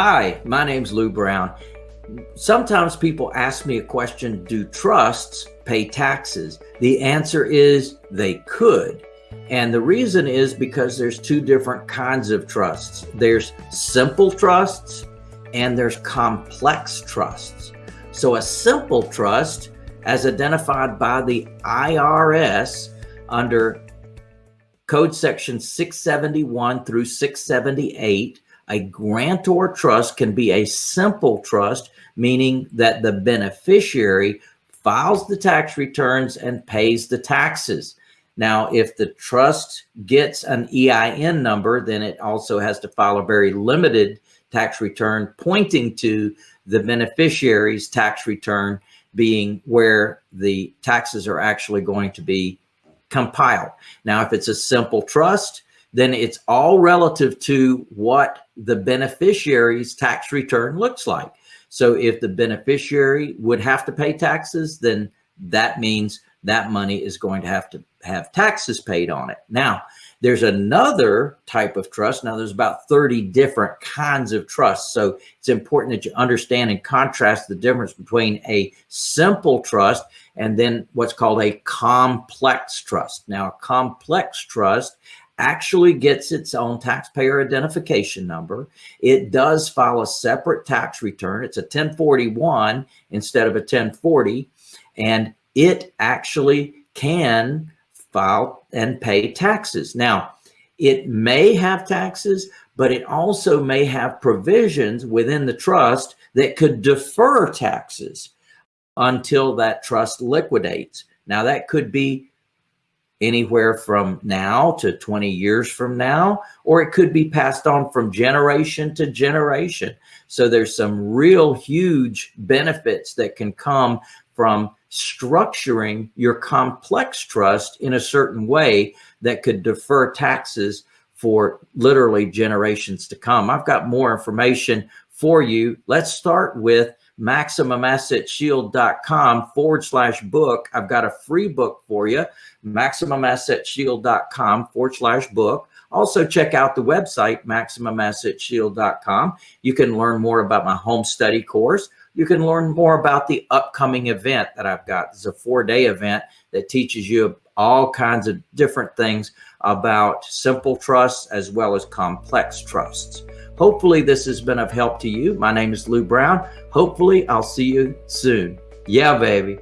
Hi, my name's Lou Brown. Sometimes people ask me a question, do trusts pay taxes? The answer is they could. And the reason is because there's two different kinds of trusts. There's simple trusts and there's complex trusts. So a simple trust, as identified by the IRS under Code Section 671 through 678, a grantor trust can be a simple trust, meaning that the beneficiary files the tax returns and pays the taxes. Now, if the trust gets an EIN number, then it also has to file a very limited tax return pointing to the beneficiary's tax return being where the taxes are actually going to be compiled. Now, if it's a simple trust, then it's all relative to what the beneficiary's tax return looks like. So if the beneficiary would have to pay taxes, then that means that money is going to have to have taxes paid on it. Now, there's another type of trust. Now, there's about 30 different kinds of trusts. So it's important that you understand and contrast the difference between a simple trust and then what's called a complex trust. Now, a complex trust actually gets its own taxpayer identification number. It does file a separate tax return. It's a 1041 instead of a 1040. And it actually can file and pay taxes. Now, it may have taxes, but it also may have provisions within the trust that could defer taxes until that trust liquidates. Now, that could be anywhere from now to 20 years from now, or it could be passed on from generation to generation. So there's some real huge benefits that can come from structuring your complex trust in a certain way that could defer taxes for literally generations to come. I've got more information for you. Let's start with MaximumAssetShield.com forward slash book. I've got a free book for you, MaximumAssetShield.com forward slash book. Also check out the website, MaximumAssetShield.com. You can learn more about my home study course you can learn more about the upcoming event that I've got. It's a four day event that teaches you all kinds of different things about simple trusts as well as complex trusts. Hopefully this has been of help to you. My name is Lou Brown. Hopefully I'll see you soon. Yeah, baby.